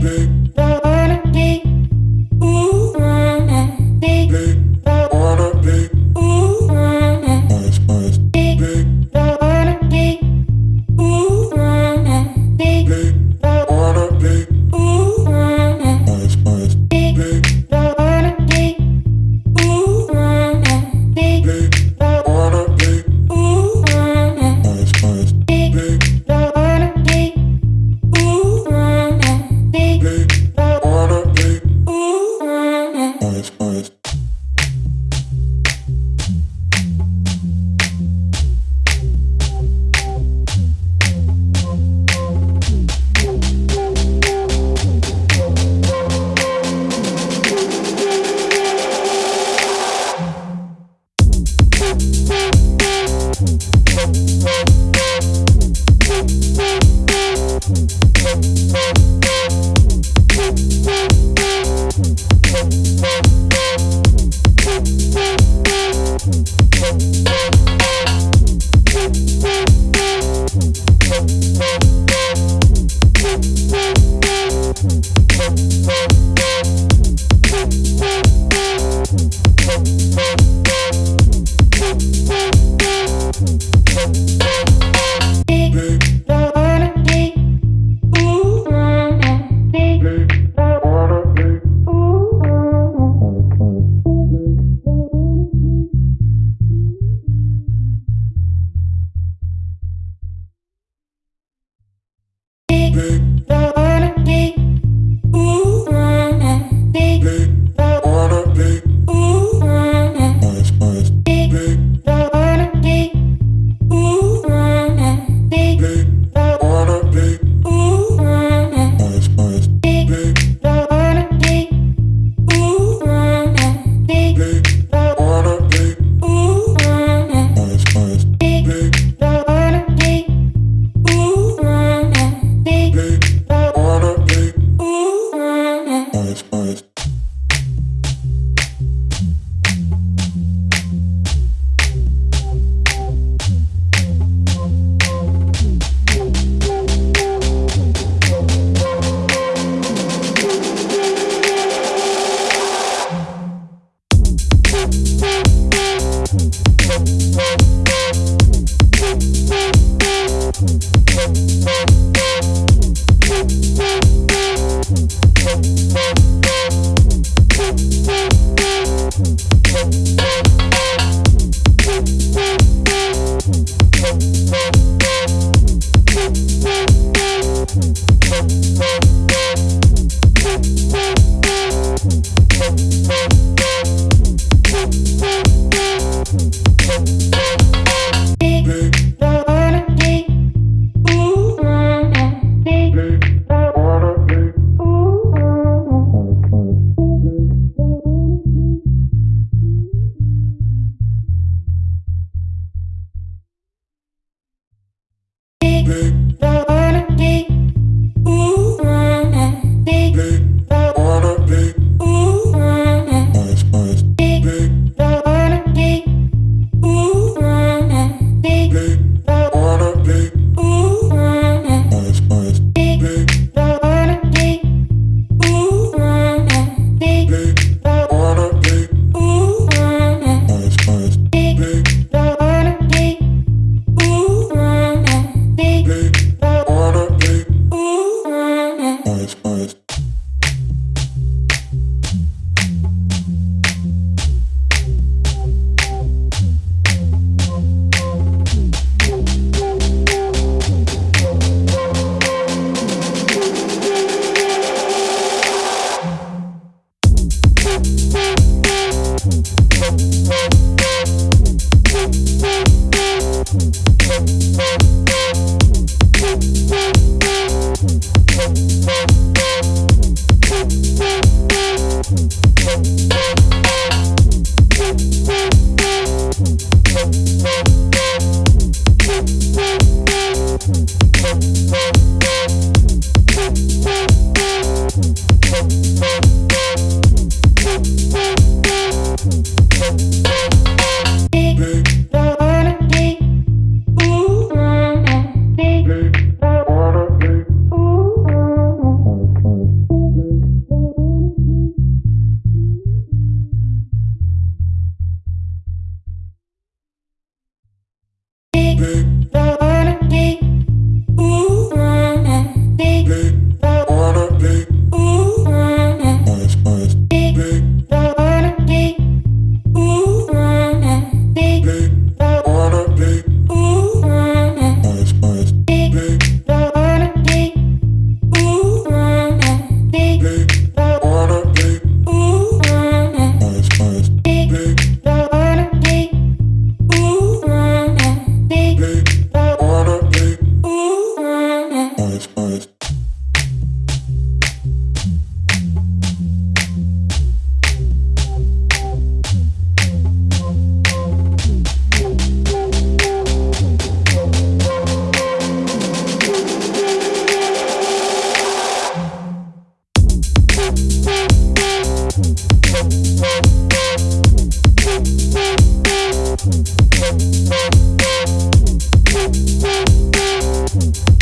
Big.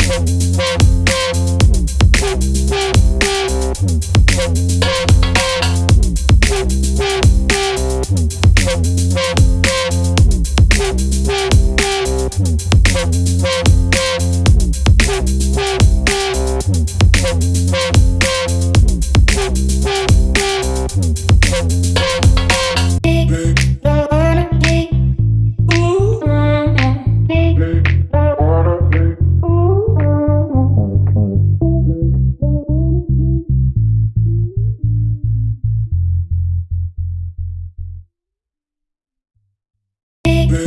Thank Hey.